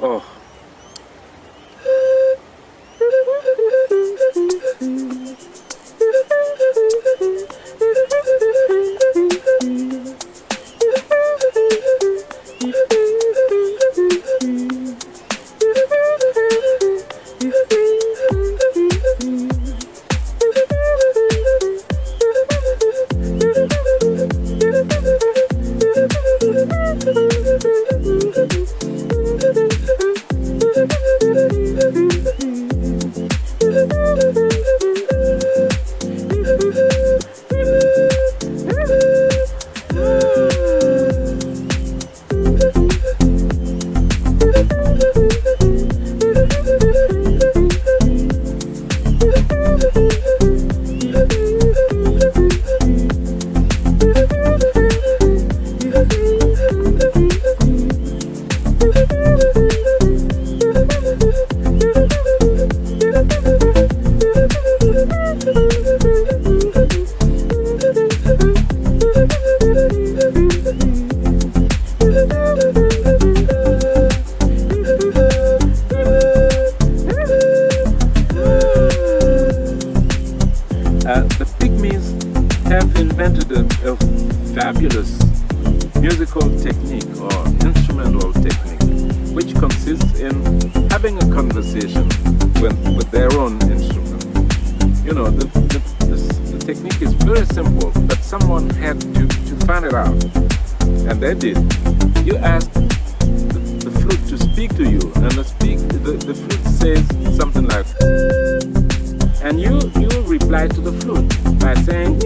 Oh. Uh, invented a, a fabulous musical technique or instrumental technique which consists in having a conversation with, with their own instrument. You know, the, the, the, the technique is very simple, but someone had to, to find it out. And they did. You ask the, the flute to speak to you, and the, speak, the, the flute says something like, and you, you reply to the flute by saying,